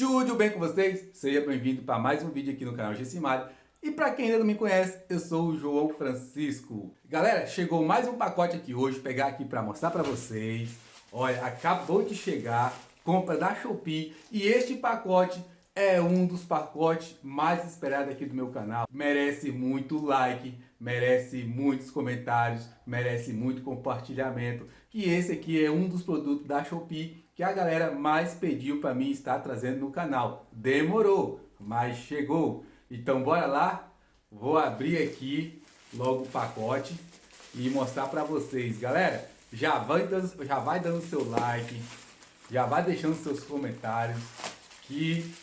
Tudo bem com vocês? Seja bem-vindo para mais um vídeo aqui no canal Gessimari. E para quem ainda não me conhece, eu sou o João Francisco. Galera, chegou mais um pacote aqui hoje, pegar aqui para mostrar para vocês. Olha, acabou de chegar, compra da Shopee e este pacote é um dos pacotes mais esperados aqui do meu canal. Merece muito like, merece muitos comentários, merece muito compartilhamento. Que esse aqui é um dos produtos da Shopee que a galera mais pediu para mim estar trazendo no canal. Demorou, mas chegou. Então bora lá, vou abrir aqui logo o pacote e mostrar para vocês. Galera, já vai, dando, já vai dando seu like, já vai deixando seus comentários que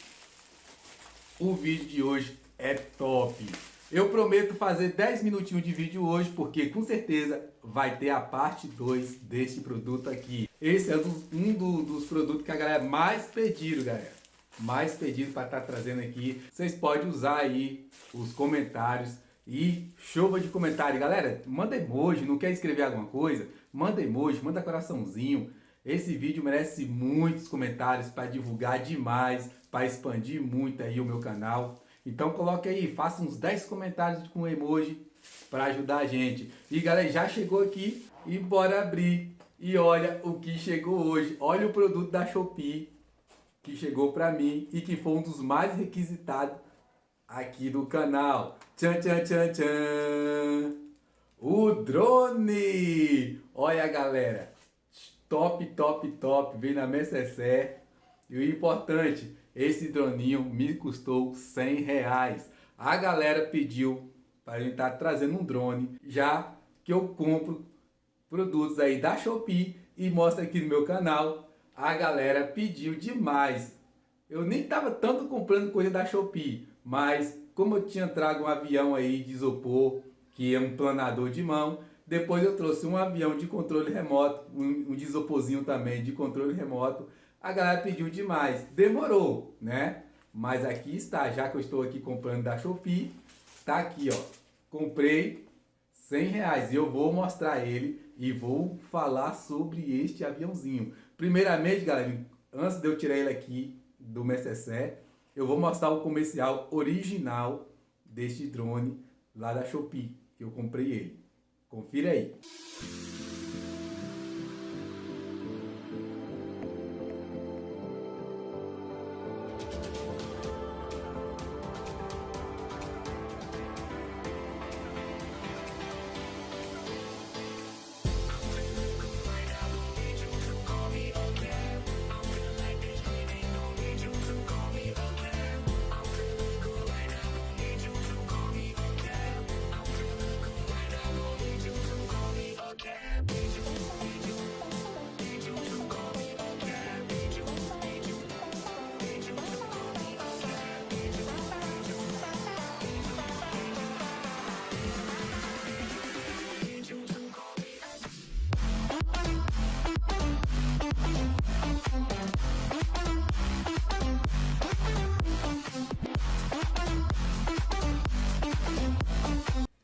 o vídeo de hoje é top. Eu prometo fazer 10 minutinhos de vídeo hoje, porque com certeza vai ter a parte 2 deste produto aqui. Esse é um do, dos produtos que a galera mais pediram, galera. Mais pedido para estar tá trazendo aqui. Vocês podem usar aí os comentários e chuva de comentário. Galera, manda emoji, não quer escrever alguma coisa? Manda emoji, manda coraçãozinho. Esse vídeo merece muitos comentários para divulgar demais, para expandir muito aí o meu canal. Então coloque aí, faça uns 10 comentários com emoji para ajudar a gente. E galera, já chegou aqui e bora abrir. E olha o que chegou hoje. Olha o produto da Shopee que chegou para mim e que foi um dos mais requisitados aqui do canal. Tchan, tchan, tchan, tchan. O drone! Olha galera, top, top, top, veio na Necessaire. E o importante, esse droninho me custou 100 reais. A galera pediu para gente estar tá trazendo um drone, já que eu compro produtos aí da Shopee e mostro aqui no meu canal. A galera pediu demais. Eu nem estava tanto comprando coisa da Shopee, mas como eu tinha trago um avião aí de isopor, que é um planador de mão, depois eu trouxe um avião de controle remoto, um, um isoporzinho também de controle remoto. A galera pediu demais, demorou, né? Mas aqui está, já que eu estou aqui comprando da Shopee, tá aqui, ó. Comprei 100 reais e eu vou mostrar ele e vou falar sobre este aviãozinho. Primeiramente, galera, antes de eu tirar ele aqui do Mercessé, eu vou mostrar o comercial original deste drone lá da Shopee, que eu comprei ele. Confira aí.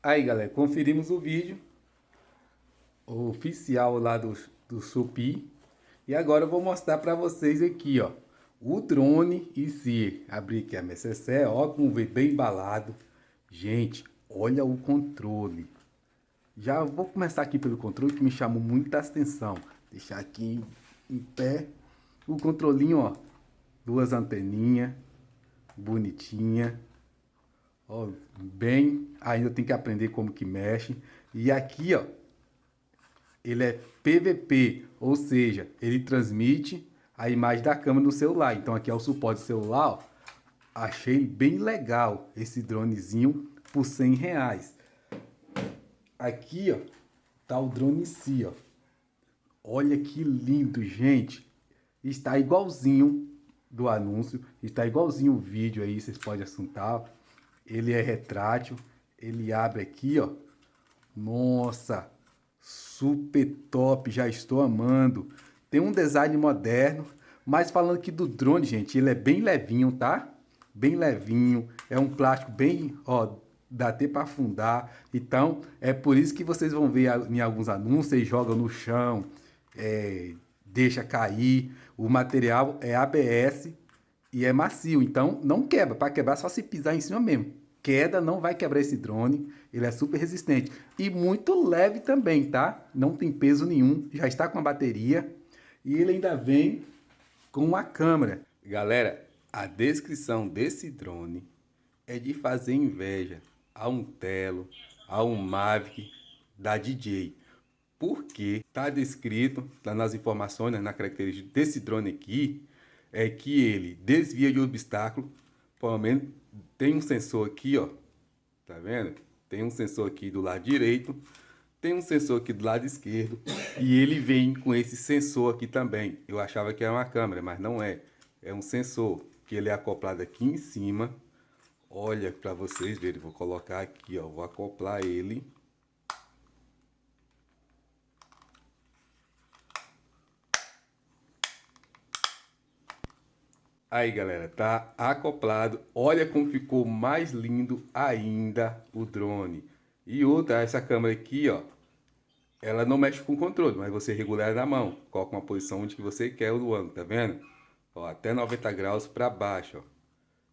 Aí galera, conferimos o vídeo oficial lá do, do Supi. E agora eu vou mostrar para vocês aqui, ó. O drone e se abrir aqui a MSC, ó, como vê bem embalado. Gente, olha o controle. Já vou começar aqui pelo controle que me chamou muita atenção. Deixar aqui em, em pé. O controlinho, ó. Duas anteninhas. Bonitinha. Ó, bem, ainda tem que aprender como que mexe. E aqui, ó, ele é PVP, ou seja, ele transmite a imagem da câmera no celular. Então aqui é o suporte celular, ó. Achei bem legal esse dronezinho por 100 reais. Aqui, ó, tá o drone si, ó. Olha que lindo, gente. Está igualzinho do anúncio, está igualzinho o vídeo aí, vocês podem assuntar ele é retrátil, ele abre aqui, ó. Nossa, super top, já estou amando. Tem um design moderno, mas falando aqui do drone, gente, ele é bem levinho, tá? Bem levinho, é um plástico bem, ó, dá até para afundar. Então, é por isso que vocês vão ver em alguns anúncios, e jogam no chão, é, deixa cair. O material é ABS, e é macio, então não quebra. Para quebrar, só se pisar em cima mesmo. Queda não vai quebrar esse drone, ele é super resistente. E muito leve também, tá? Não tem peso nenhum, já está com a bateria. E ele ainda vem com a câmera. Galera, a descrição desse drone é de fazer inveja a um Telo, a um Mavic da DJ. Porque está descrito tá nas informações, né, na característica desse drone aqui, é que ele desvia de obstáculo, pelo menos tem um sensor aqui, ó, tá vendo? Tem um sensor aqui do lado direito, tem um sensor aqui do lado esquerdo e ele vem com esse sensor aqui também. Eu achava que era uma câmera, mas não é. É um sensor que ele é acoplado aqui em cima. Olha para vocês verem, vou colocar aqui, ó, vou acoplar ele Aí, galera, tá acoplado. Olha como ficou mais lindo ainda o drone. E outra, essa câmera aqui, ó, ela não mexe com o controle, mas você regula ela na mão. Coloca uma posição onde que você quer o ângulo, tá vendo? Ó, até 90 graus para baixo, ó.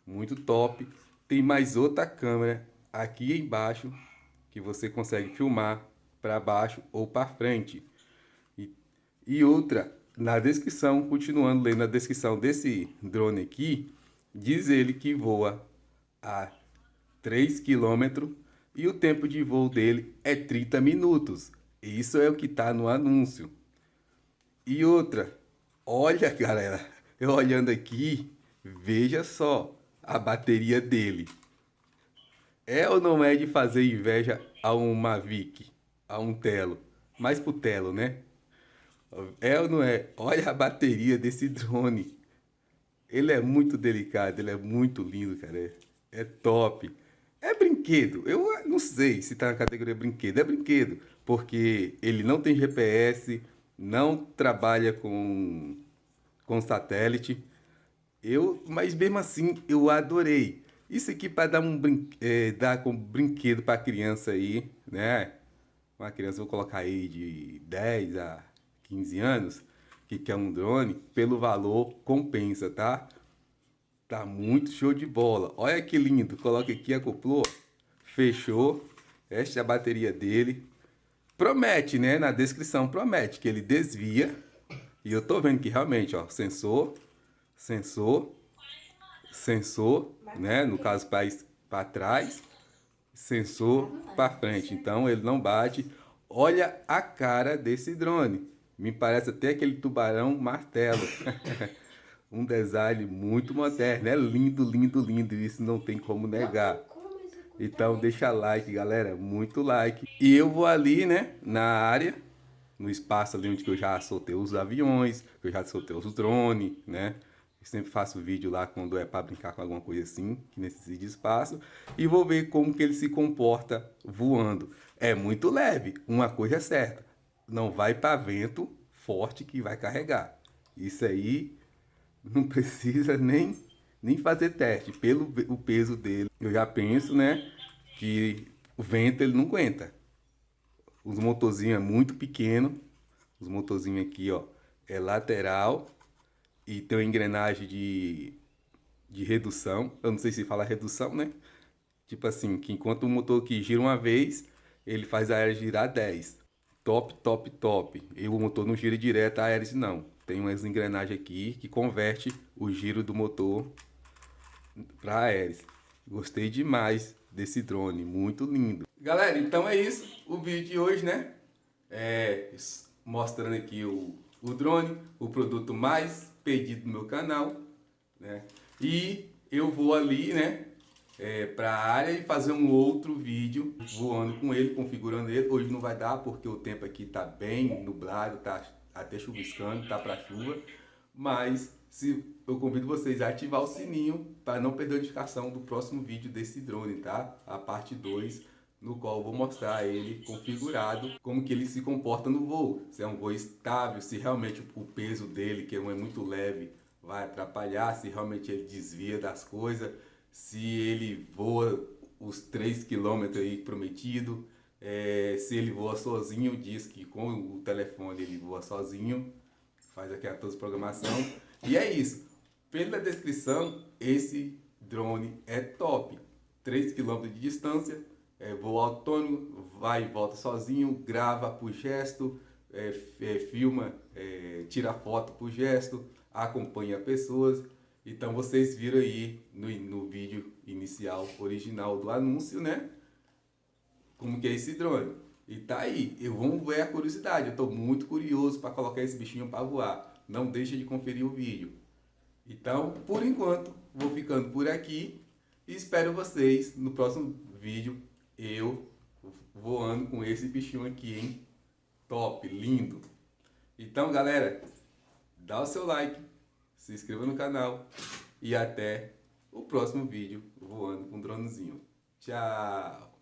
Muito top. Tem mais outra câmera aqui embaixo que você consegue filmar para baixo ou para frente. E, e outra na descrição, continuando lendo a descrição desse drone aqui, diz ele que voa a 3 km e o tempo de voo dele é 30 minutos. Isso é o que está no anúncio. E outra, olha galera, eu olhando aqui, veja só a bateria dele. É ou não é de fazer inveja a um Mavic, a um Telo? Mais pro Telo, né? É ou não é? Olha a bateria desse drone. Ele é muito delicado, ele é muito lindo, cara. É, top. É brinquedo. Eu não sei se está na categoria brinquedo. É brinquedo, porque ele não tem GPS, não trabalha com, com satélite. Eu, mas mesmo assim, eu adorei. Isso aqui para dar um brin é, dar como brinquedo para criança aí, né? Uma criança, vou colocar aí de 10 a 15 anos, que quer um drone, pelo valor compensa, tá? Tá muito show de bola. Olha que lindo. Coloca aqui, acoplou. Fechou. Esta é a bateria dele. Promete, né? Na descrição promete que ele desvia. E eu tô vendo que realmente, ó, sensor, sensor, sensor, né? No caso, para trás, sensor para frente. Então, ele não bate. Olha a cara desse drone. Me parece até aquele tubarão martelo. um design muito moderno. É lindo, lindo, lindo. Isso não tem como negar. Então deixa like, galera. Muito like. E eu vou ali, né? Na área. No espaço ali onde eu já soltei os aviões. Que eu já soltei os drones, né? Eu sempre faço vídeo lá quando é para brincar com alguma coisa assim, que necessita de espaço. E vou ver como que ele se comporta voando. É muito leve, uma coisa é certa não vai para vento forte que vai carregar. Isso aí não precisa nem, nem fazer teste. Pelo o peso dele, eu já penso, né, que o vento ele não aguenta. Os motorzinhos é muito pequeno. Os motorzinhos aqui, ó, é lateral e tem uma engrenagem de, de redução. Eu não sei se fala redução, né? Tipo assim, que enquanto o motor que gira uma vez, ele faz a aérea girar 10 top, top, top. E o motor não gira direto a hélice não. Tem umas engrenagens aqui que converte o giro do motor para a hélice. Gostei demais desse drone, muito lindo. Galera, então é isso o vídeo de hoje, né? É, mostrando aqui o, o drone, o produto mais pedido no meu canal, né? E eu vou ali, né? É, para a área e fazer um outro vídeo voando com ele, configurando ele. Hoje não vai dar porque o tempo aqui está bem nublado, tá até chuviscando, tá para chuva. Mas se, eu convido vocês a ativar o sininho para não perder a notificação do próximo vídeo desse drone, tá? A parte 2, no qual vou mostrar ele configurado, como que ele se comporta no voo. Se é um voo estável, se realmente o peso dele, que é muito leve, vai atrapalhar, se realmente ele desvia das coisas se ele voa os 3 km aí prometido, é, se ele voa sozinho, diz que com o telefone ele voa sozinho, faz aqui a toda a programação. E é isso. Pela descrição, esse drone é top. 3 km de distância, é, voo autônomo, vai e volta sozinho, grava por gesto, é, é, filma, é, tira foto por gesto, acompanha pessoas. Então vocês viram aí no, no vídeo inicial, original do anúncio, né? Como que é esse drone. E tá aí, eu vamos ver a curiosidade, eu estou muito curioso para colocar esse bichinho para voar. Não deixa de conferir o vídeo. Então, por enquanto, vou ficando por aqui e espero vocês no próximo vídeo, eu voando com esse bichinho aqui, hein? Top, lindo! Então, galera, dá o seu like, se inscreva no canal e até o próximo vídeo voando com um dronezinho. Tchau!